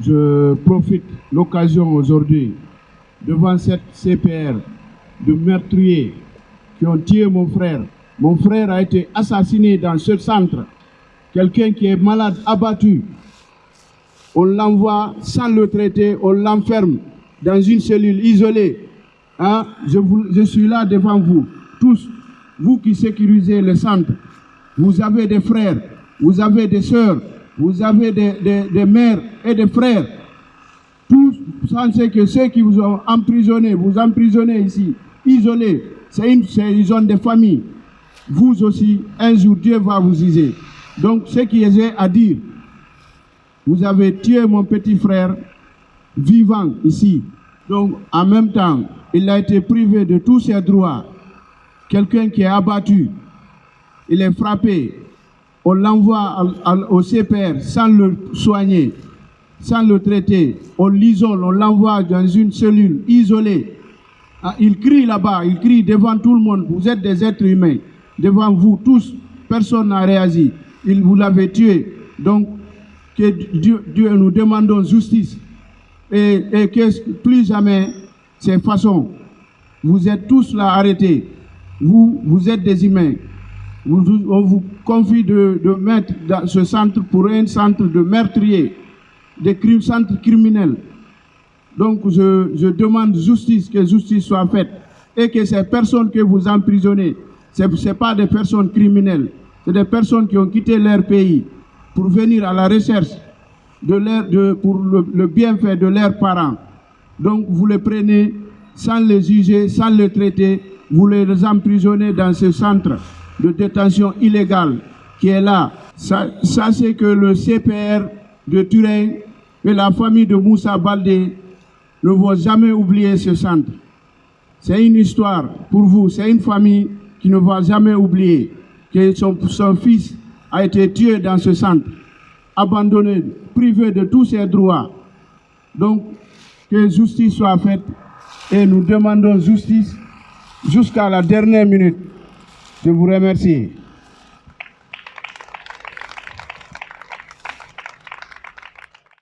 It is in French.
je profite l'occasion aujourd'hui devant cette CPR de meurtriers qui ont tué mon frère. Mon frère a été assassiné dans ce centre. Quelqu'un qui est malade, abattu. On l'envoie sans le traiter, on l'enferme dans une cellule isolée. Hein? Je, vous, je suis là devant vous, tous, vous qui sécurisez le centre. Vous avez des frères, vous avez des sœurs, vous avez des, des, mères et des frères. Tous pensez que ceux qui vous ont emprisonné, vous emprisonnez ici, isolés, c'est une, ils ont des familles. Vous aussi, un jour, Dieu va vous user. Donc, ce qui est à dire, vous avez tué mon petit frère vivant ici. Donc, en même temps, il a été privé de tous ses droits. Quelqu'un qui est abattu, il est frappé, on l'envoie au CPR sans le soigner, sans le traiter, on l'isole, on l'envoie dans une cellule isolée. Ah, il crie là-bas, il crie devant tout le monde, vous êtes des êtres humains, devant vous tous, personne n'a réagi, il vous l'avait tué. Donc, que Dieu, nous demandons justice. Et, et que plus jamais ces façons, vous êtes tous là arrêtés, vous, vous êtes des humains, on vous confie de, de, mettre dans ce centre pour un centre de meurtriers, des crimes, centres criminels. Donc je, je, demande justice, que justice soit faite et que ces personnes que vous emprisonnez, ce n'est pas des personnes criminelles, c'est des personnes qui ont quitté leur pays pour venir à la recherche de leur, de, pour le, le bienfait de leurs parents. Donc vous les prenez sans les juger, sans les traiter, vous les emprisonnez dans ce centre de détention illégale qui est là. C'est que le CPR de Turin et la famille de Moussa Baldé ne vont jamais oublier ce centre. C'est une histoire pour vous, c'est une famille qui ne va jamais oublier que son, son fils a été tué dans ce centre, abandonné, privé de tous ses droits. Donc, que justice soit faite et nous demandons justice jusqu'à la dernière minute. Je vous remercie.